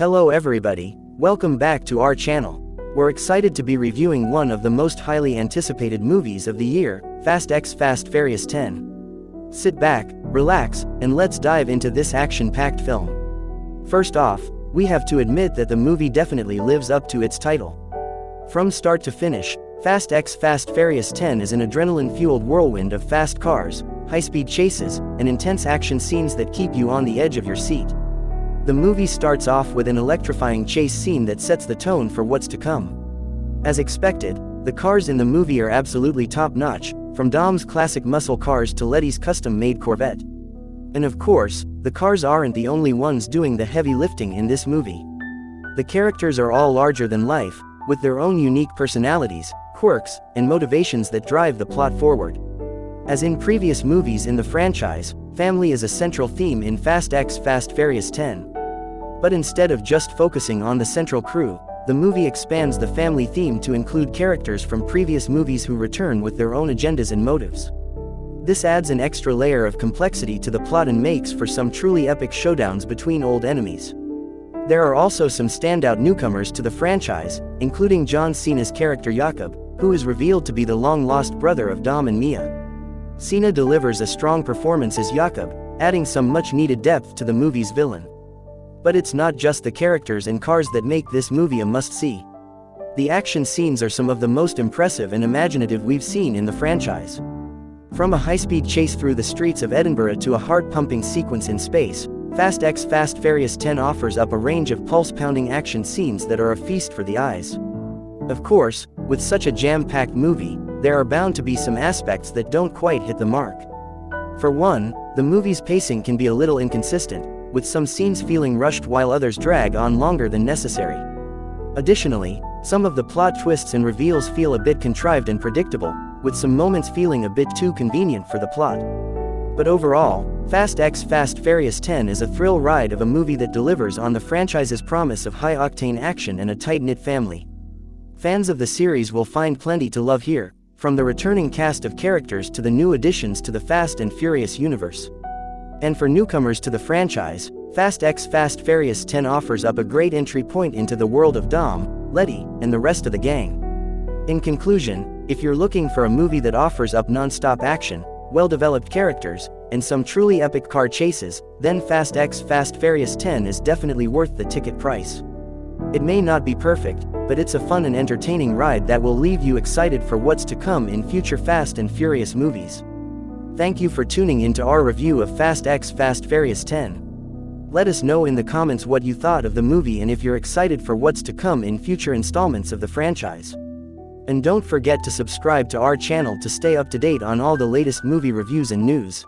Hello everybody, welcome back to our channel. We're excited to be reviewing one of the most highly anticipated movies of the year, Fast X Fast Furious 10. Sit back, relax, and let's dive into this action-packed film. First off, we have to admit that the movie definitely lives up to its title. From start to finish, Fast X Fast Furious 10 is an adrenaline-fueled whirlwind of fast cars, high-speed chases, and intense action scenes that keep you on the edge of your seat. The movie starts off with an electrifying chase scene that sets the tone for what's to come. As expected, the cars in the movie are absolutely top-notch, from Dom's classic muscle cars to Letty's custom-made Corvette. And of course, the cars aren't the only ones doing the heavy lifting in this movie. The characters are all larger than life, with their own unique personalities, quirks, and motivations that drive the plot forward. As in previous movies in the franchise, family is a central theme in Fast X Fast Furious 10. But instead of just focusing on the central crew, the movie expands the family theme to include characters from previous movies who return with their own agendas and motives. This adds an extra layer of complexity to the plot and makes for some truly epic showdowns between old enemies. There are also some standout newcomers to the franchise, including John Cena's character Jakob, who is revealed to be the long-lost brother of Dom and Mia. Cena delivers a strong performance as Jakob, adding some much-needed depth to the movie's villain. But it's not just the characters and cars that make this movie a must-see. The action scenes are some of the most impressive and imaginative we've seen in the franchise. From a high-speed chase through the streets of Edinburgh to a heart-pumping sequence in space, Fast X Fast Furious 10 offers up a range of pulse-pounding action scenes that are a feast for the eyes. Of course, with such a jam-packed movie, there are bound to be some aspects that don't quite hit the mark. For one, the movie's pacing can be a little inconsistent, with some scenes feeling rushed while others drag on longer than necessary. Additionally, some of the plot twists and reveals feel a bit contrived and predictable, with some moments feeling a bit too convenient for the plot. But overall, Fast X Fast Furious 10 is a thrill ride of a movie that delivers on the franchise's promise of high-octane action and a tight-knit family. Fans of the series will find plenty to love here, from the returning cast of characters to the new additions to the Fast and Furious universe. And for newcomers to the franchise, Fast X Fast Furious 10 offers up a great entry point into the world of Dom, Letty, and the rest of the gang. In conclusion, if you're looking for a movie that offers up non-stop action, well-developed characters, and some truly epic car chases, then Fast X Fast Furious 10 is definitely worth the ticket price. It may not be perfect, but it's a fun and entertaining ride that will leave you excited for what's to come in future Fast and Furious movies. Thank you for tuning into our review of Fast X Fast Furious 10. Let us know in the comments what you thought of the movie and if you're excited for what's to come in future installments of the franchise. And don't forget to subscribe to our channel to stay up to date on all the latest movie reviews and news.